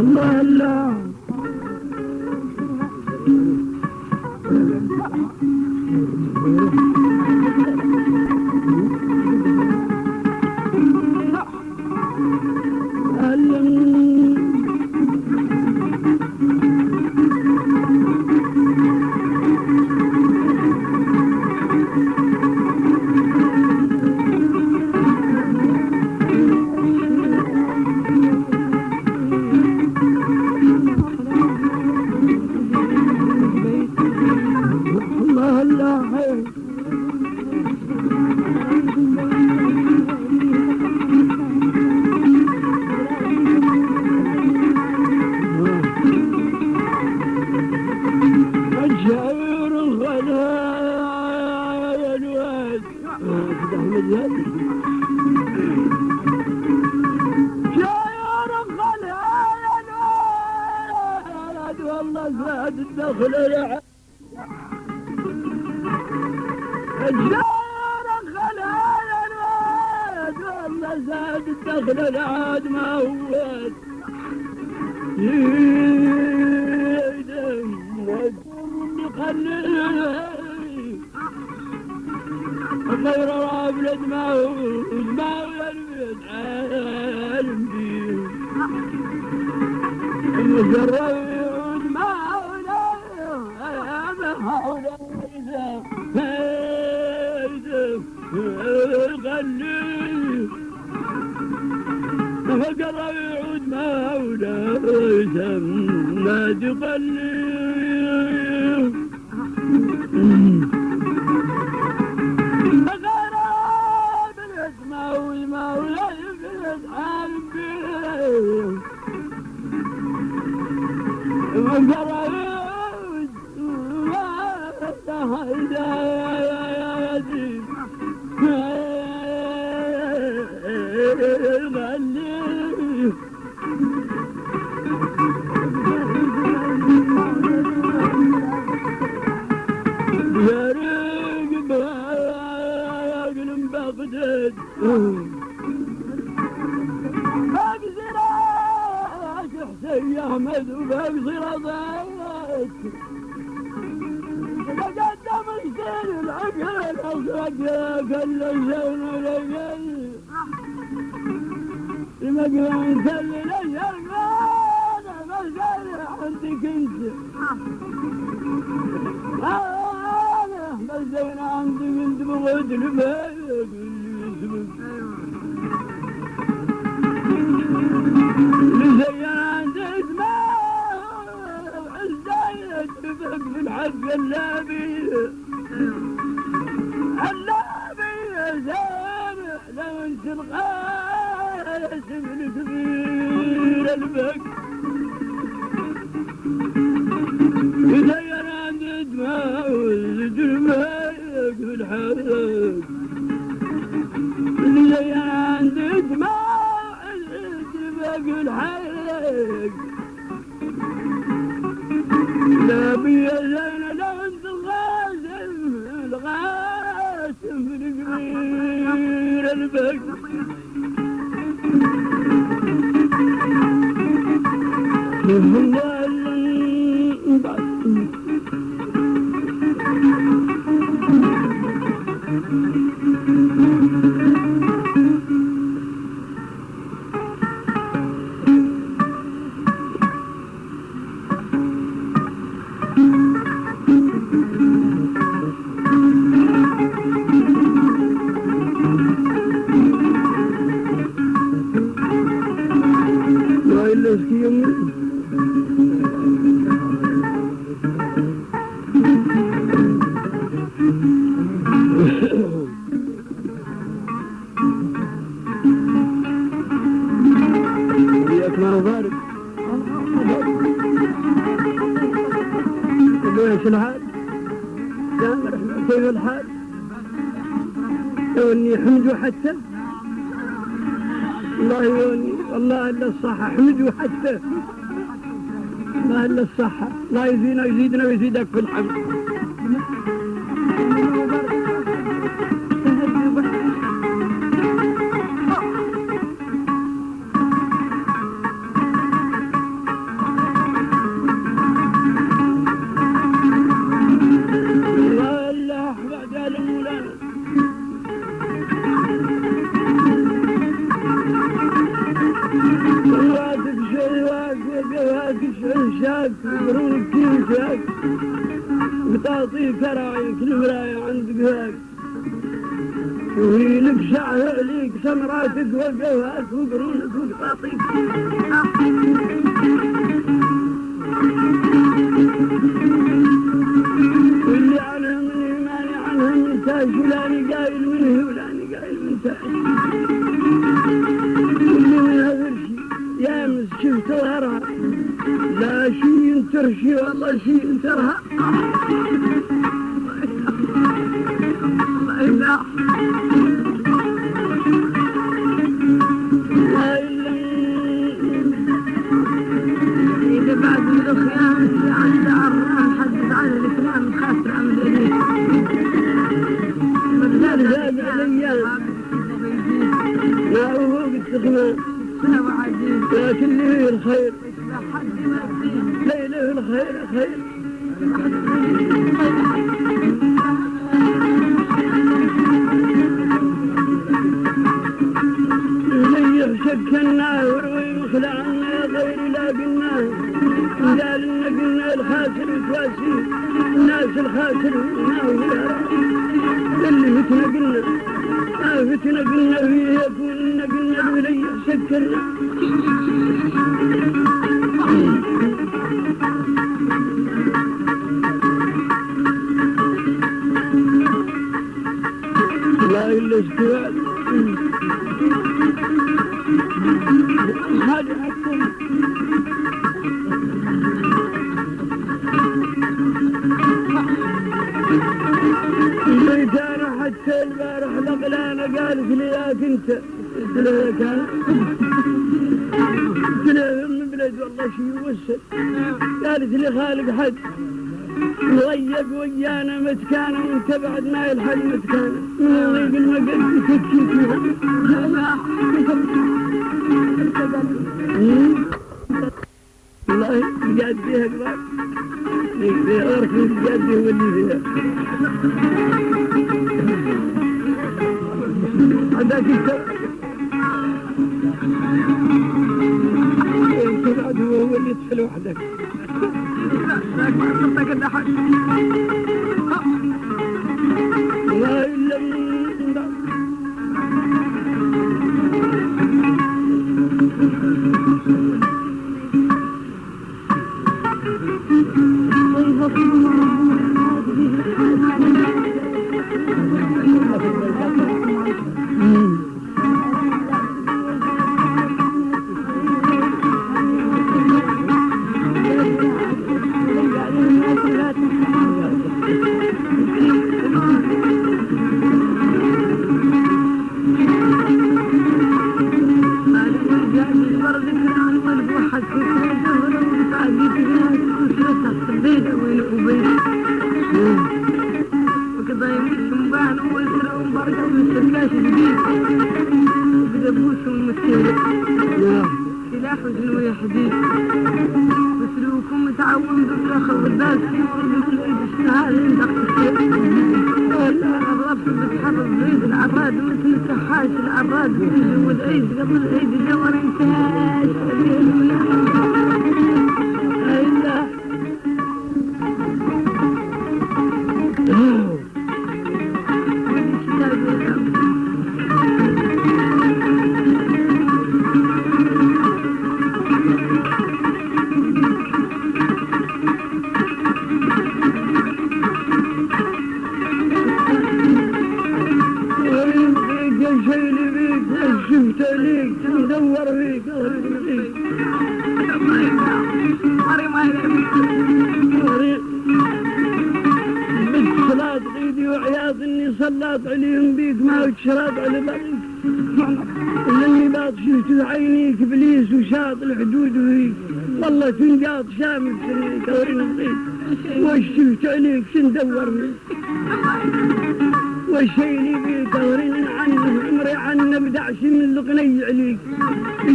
الله الله الله بالاسماء والمولى بالاسحاب فقر يعود غني وبقصر ضيت تقدم السير العقل الازرق كل الزين ولقل المقلان سل أنا بسال عندك انت أنا بسال عندك انت بغد لبالك لزين عندك في اللابي اللابي يا سامع لو انت القاسم الكبير البك. يزين عندك ما وزجرمك في الحق اللي عندك ما وزجرمك الحق لا بيا الكبير البك شيء لا إلا إذا بعد الخيام اللي عند عرام حدث عن الإسلام الخاسر عن الإليه ذهب الأيام ما هو لكن له الخير حد ما فيه لي شكلناه وروي مخلعنا غير لا قلناه قال قلنا الخاسر تواسي الناس الخاسر اللي فتنا قلنا فتنا قلنا فيه يكون قلنا الولي شكلنا يطفل وحدك اللي باط شفت عينيك إبليس وشاط الحدود فيك والله تنقاط شامل سنيك ورينا فيك وش شفت عليك؟ شندور فيك وشيلي بيك؟ ورينا عنه عمري عنه بدعش من القني عليك.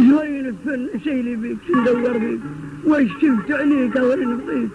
شوين الفن شيلي بيك؟ شندور بيك وش شفت عليك؟ ورينا فيك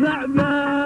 لعبة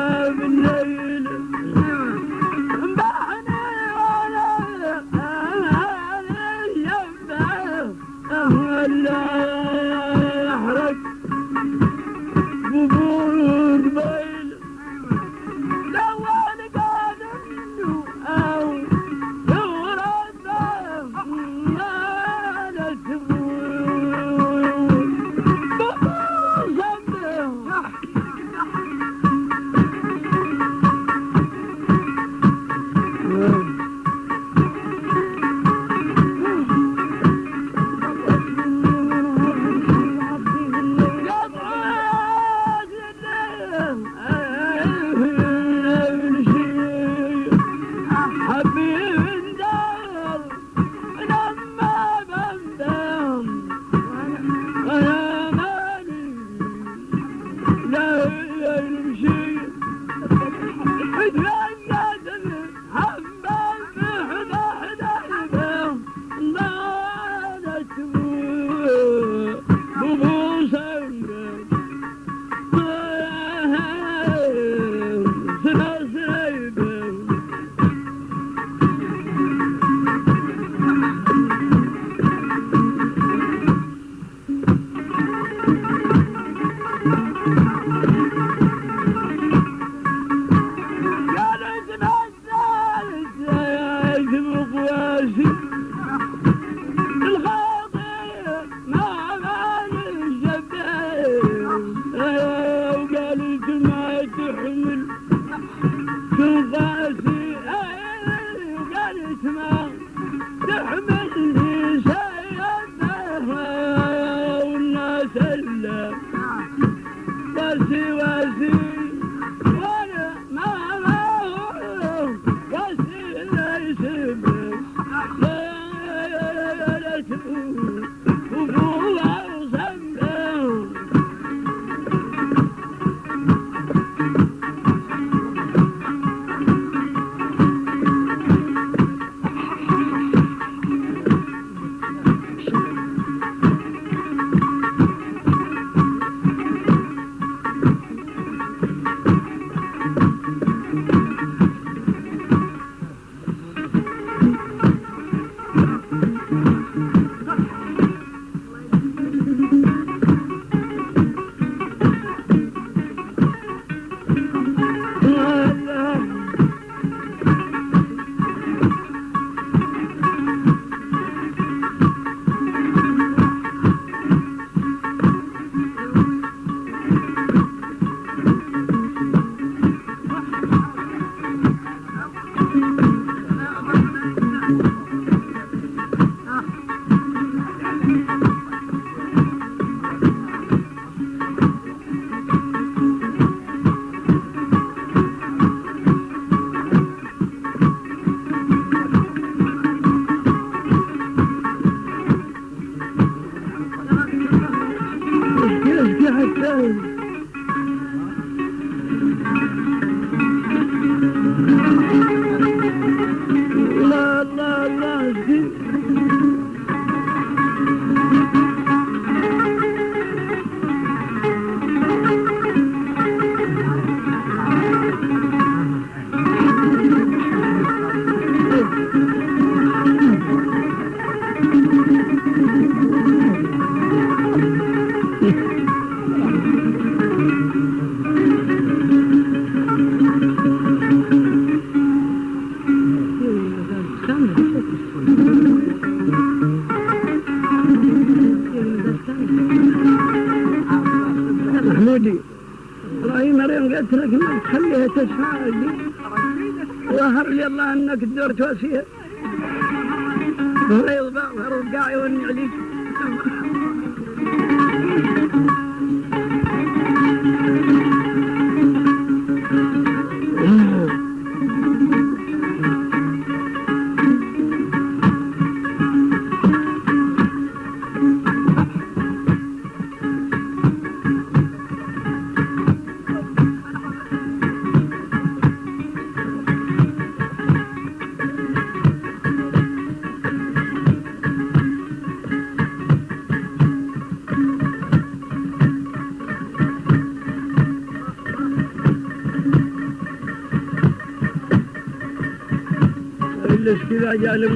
allá, le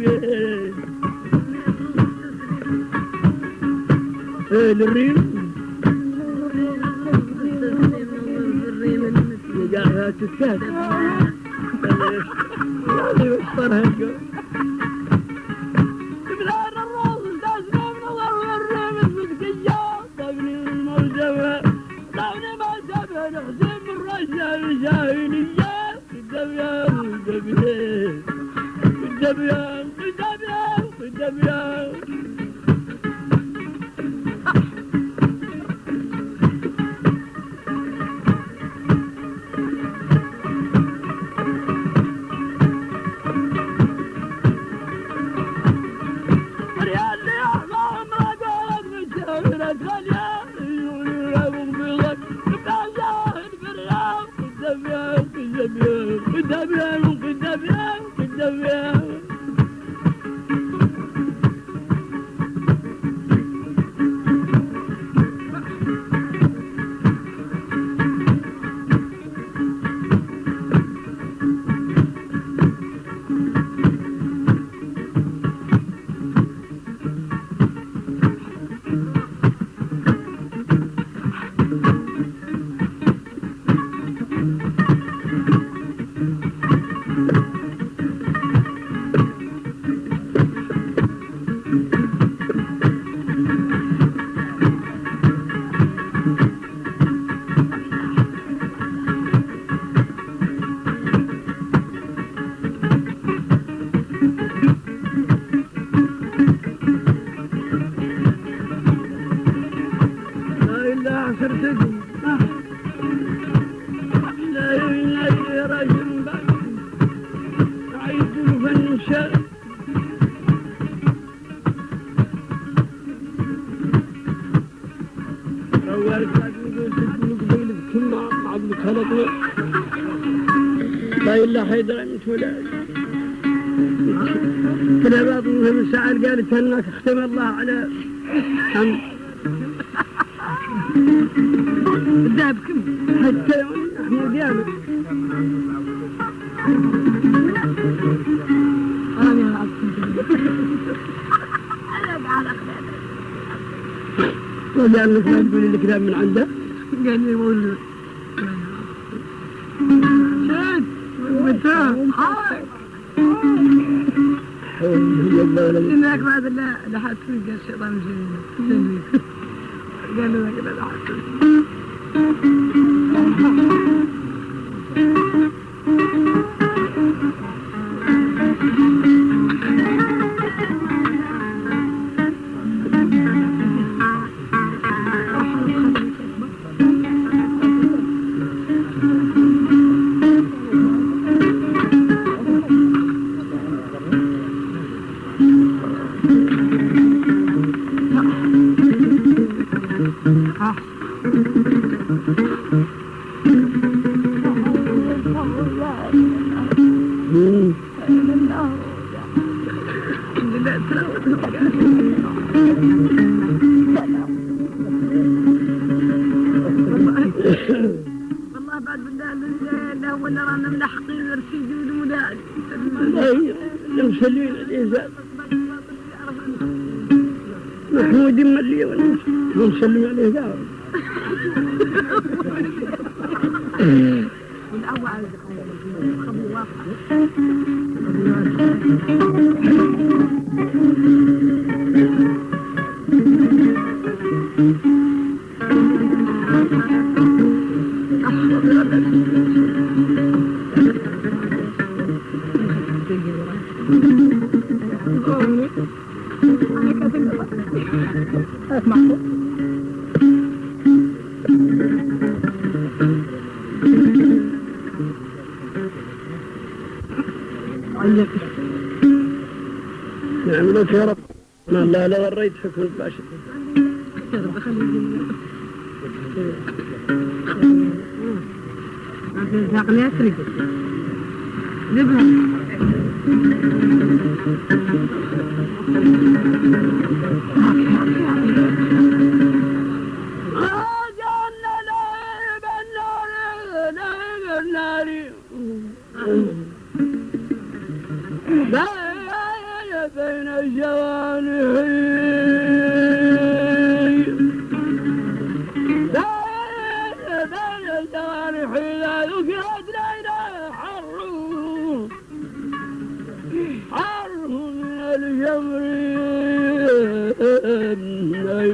Yeah. الريم Yeah. فلان كذا بعضهم سأل قال لك اختم الله على أم Oh.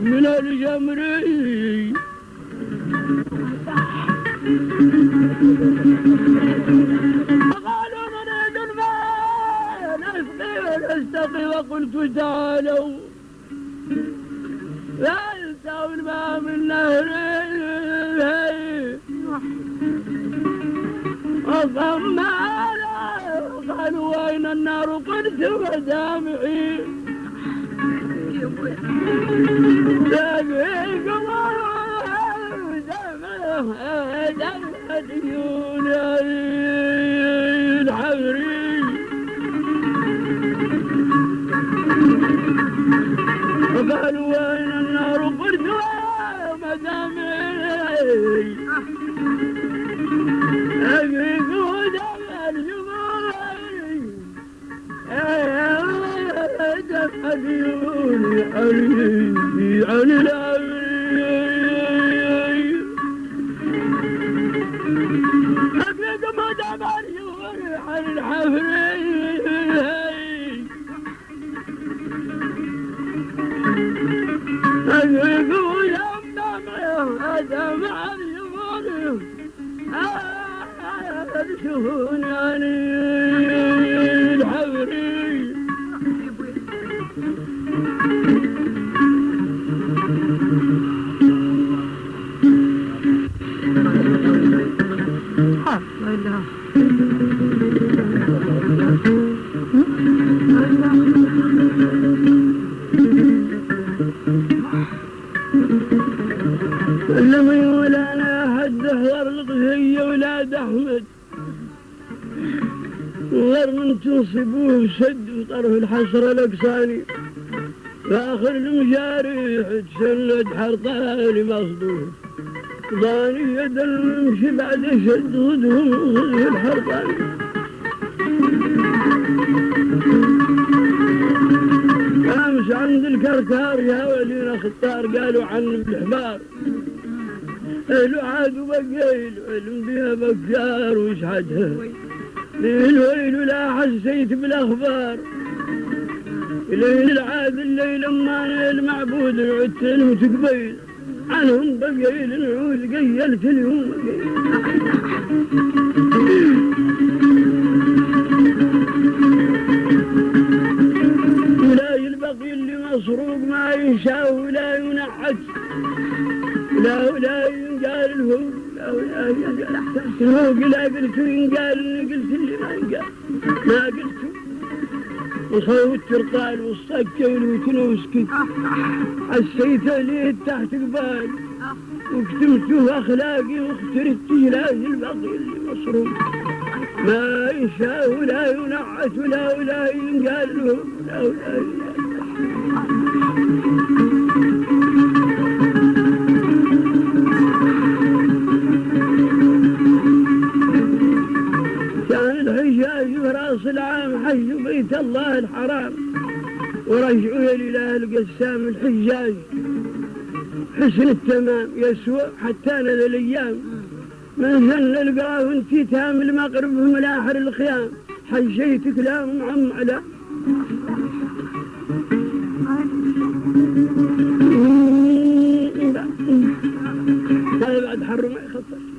من الجمر فقالوا نريد الماء نسقي ونستقي وقلت تعالوا. لا يستوي الماء من نهر وصمى قالوا وين النار؟ ودامعي وقالوا وين دم عيوني علي عن العمري أبيك مدام عيوني عن الحفري أبيك ودم دم عيوني أرشون أحمد. غير من تنصبوه سد وطرف الحسرة الاقصاني فاخر المجاريح تسند حرطاني مصدوم. ضاني يد الممشي بعد شد غدهم غدي الحرطاني. امس عند الكركار يا ولينا خطار قالوا عن الحمار قالوا عاد وبقيل علم بها بكار وش حدها الويل لا حسيت بالاخبار ليل العاد الليل ما المعبود عدت وتقبيل عنهم بقيل نعود قيلت اليوم ولا البقي اللي مسروق ما يشاء ولا ينحت لا ولا ينقال الهو لا ينقال. الهو لا قلت ينقال قلت اللي ما ينقال. ما قلت. وصوت ترقال والصكة والوتن وسكت. حسيت ليه تحت قبال. وكتمته أخلاقي واخترت جلاز البقي اللي مصروف ما يشاء ولا ينعت ولا ولا ينقال له لا ولا ينقال. العام حج بيت الله الحرام. ورجعوا إلى القسام الحجاج. حسن التمام يسوى حتى أنا الأيام من ذن القرا وانتي تام المغرب ملاحر الخيام. حجيت كلام عم على هذا بعد حر ما يخطر.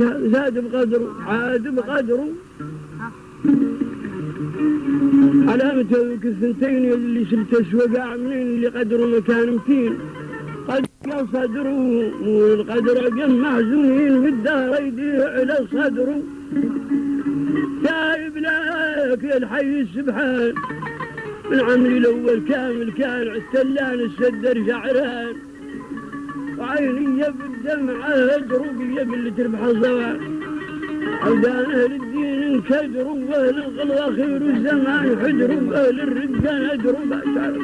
زاد بقدره عاد بقدره علامة الثنتين اللي شلت وقع منين اللي قدره مكان متين. قد صدره مو القدر قم محزونين في الدهر يديه على صدره تايب لك الحي السبحان. من عمري الأول كامل كان عالسلان السدر شعران وعيني بالدمعة هدروا باللي تربح الزوال عودان أهل الدين انكدروا وأهل الغلوة خير الزمان حجروا وأهل الرجال ادروا باشار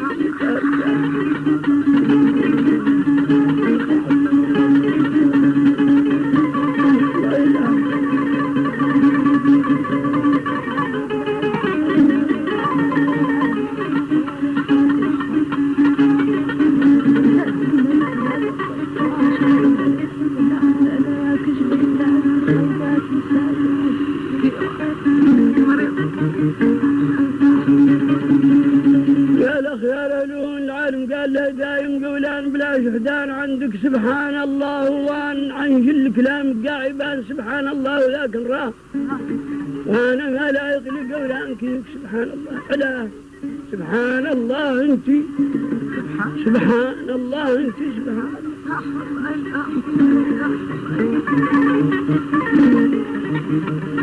لا دايم قولان بلا شهدان عندك سبحان الله وأن عن كل كلام قاعبان سبحان الله لكن راه وأنا ما لا يطلق قولان كيف سبحان الله علاه سبحان الله أنت. سبحان الله أنت سبحان. الجراق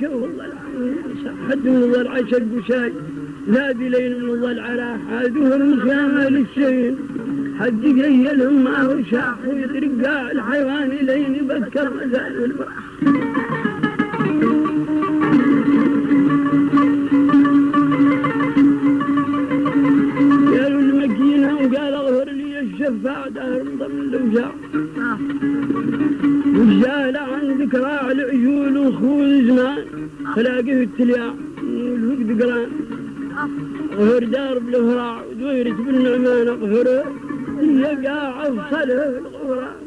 شوف والله حد من الله العشق وشاي نادي لين من الله العراح عادوه المخيامة للشين حد جيلهم ما هو شاح ويطرق الحيوان لين يبكر مزال البراح غفر دار بالفراع ودويرة بالنعمان اغفر يقع افصله الغفران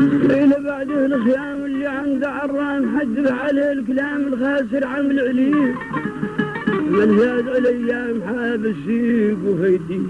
ليلة بعده الخيام اللي عند عران حدث عليه الكلام الخاسر عمل عليه من زاد الأيام حاب السيق وفيديه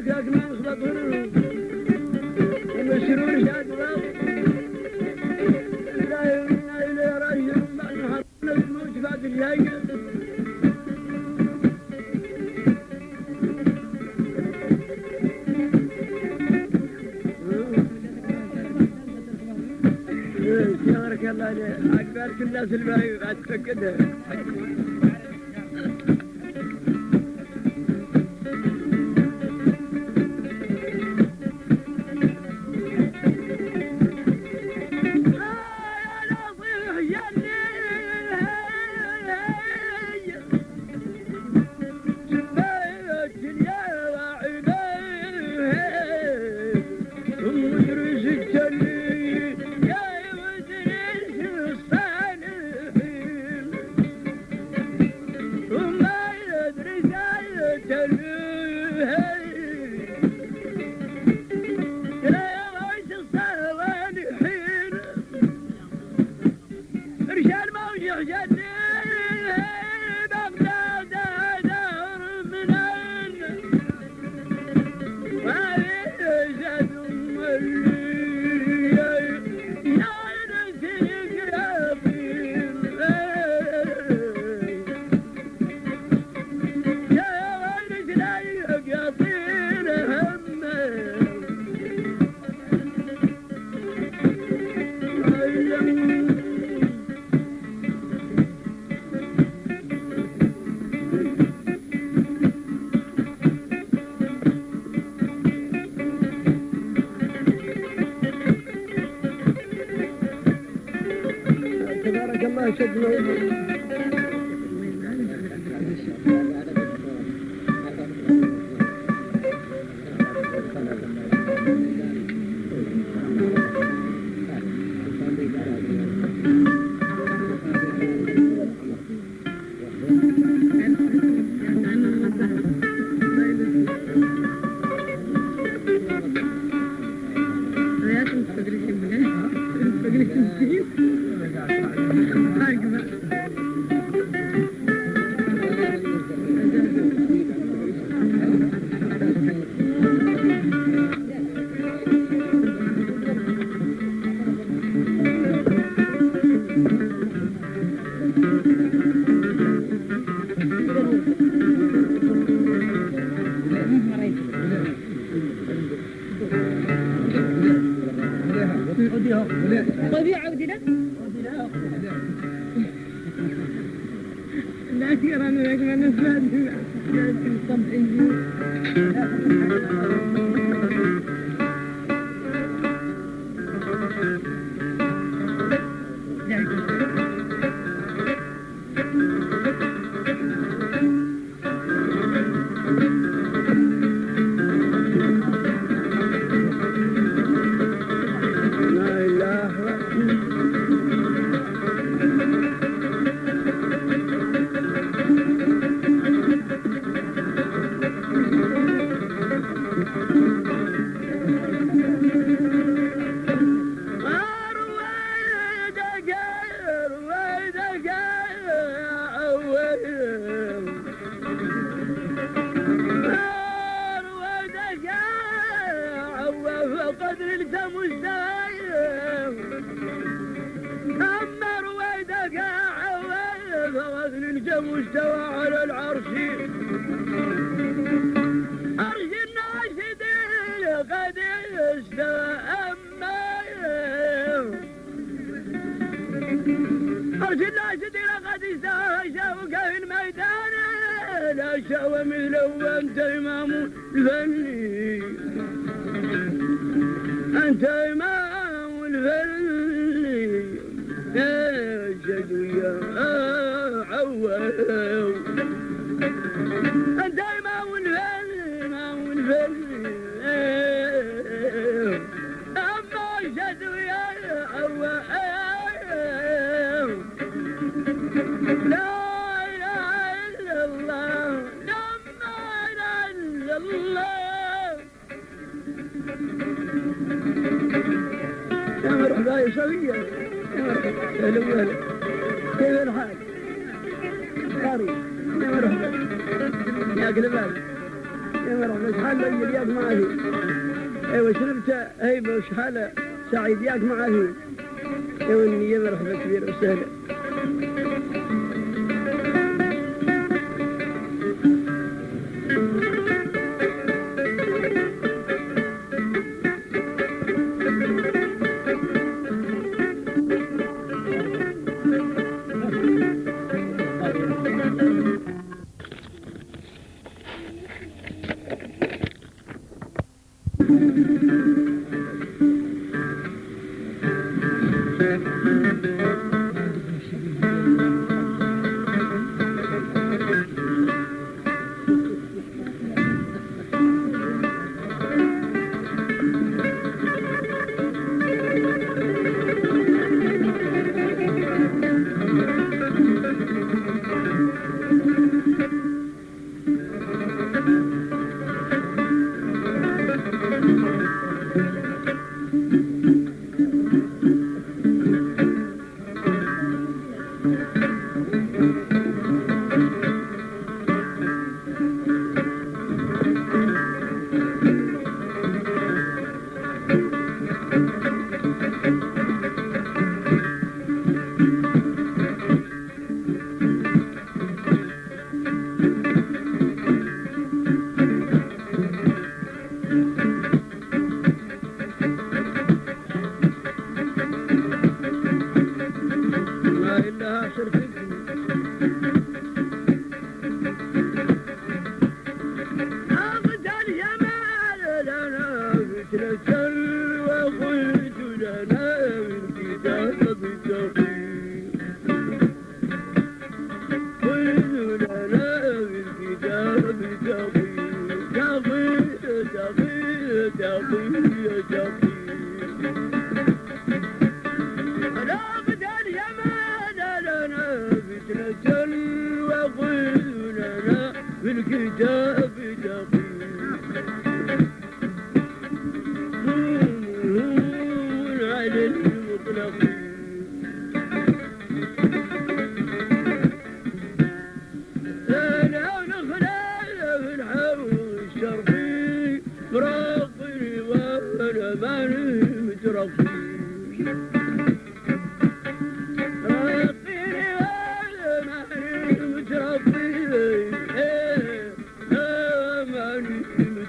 دگمن خدا Akber kimden silmeyi kaçtık gidiyor. I said, no. المستوى على العرش. عرش الناشدين قد استوى أما عرش الناشدين قد استوى شوك في الميدان. لا شوى مثله وأنت إمام الفني أنت إمام مرحبا يا سوية يا مرحبا. يا مرحبا شحال ليل ياك معي أيوه شربت هيبة وشحال سعيد ياك معي أيوه اني يا مرحبا كبير وسهلا.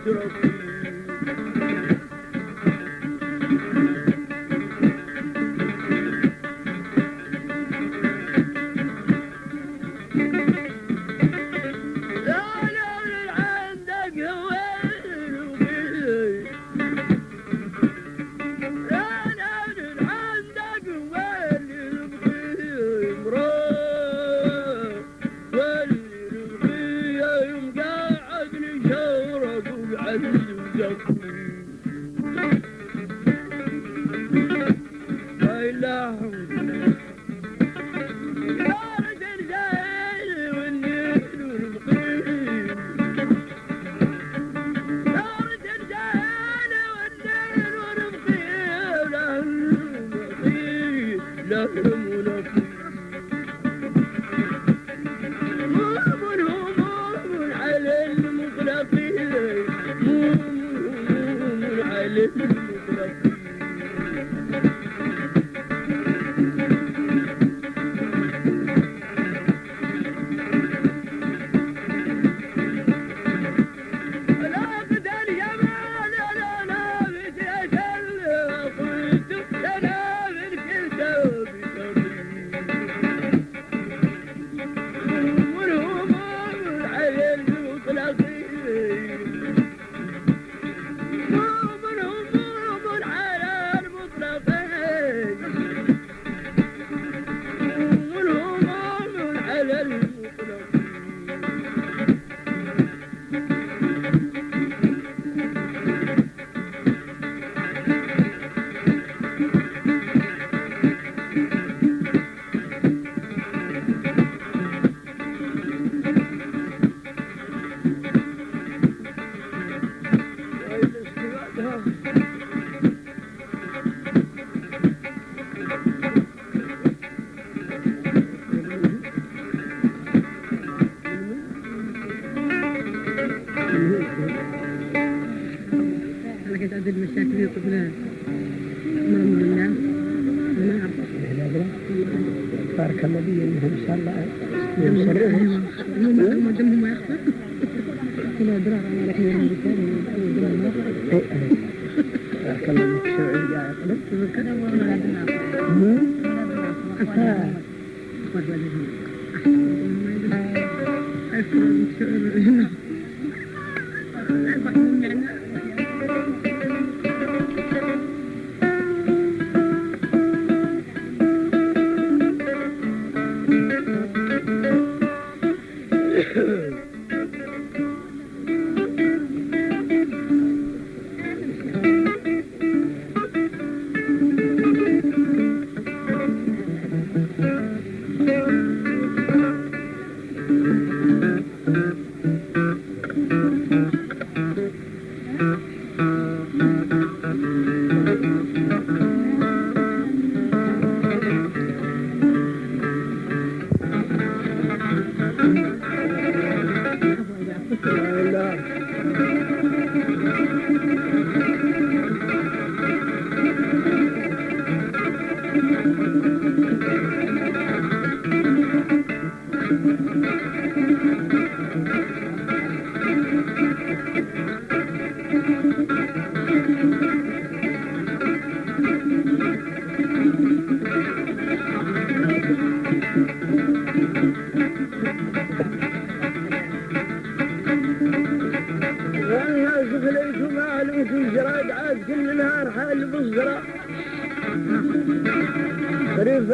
Thank you.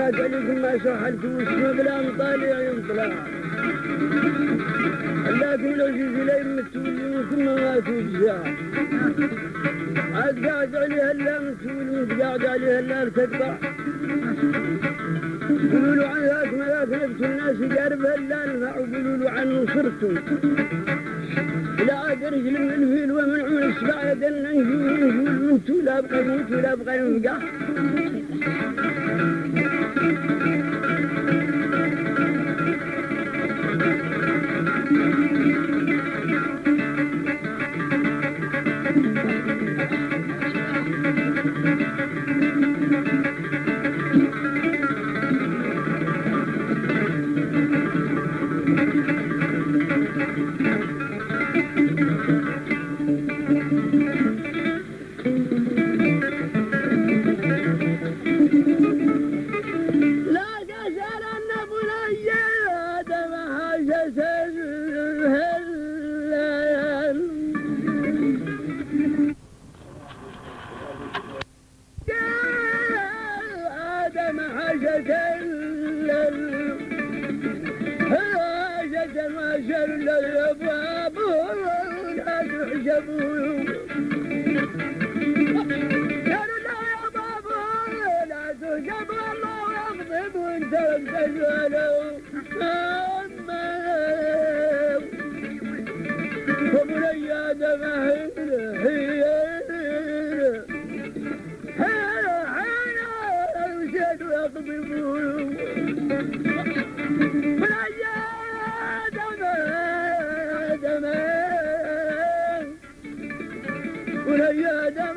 رفات عليكم ما سحلت واسمه بلا مطالع ينطلع لكن لو جيت لي متولي ثم ما تجزع عاد قاعد عليها لا متولي قاعد عليها لا تقطع قولوا له عن ذاك ما ذاك نفس الناس يقاربها لا نفع وقولوا له عنه صرتم لا رجل من الفيل ومنعون السبع يدنا نجول نجول من بقى يموت ولا بقى ينقع آدم هي يشهد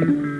لا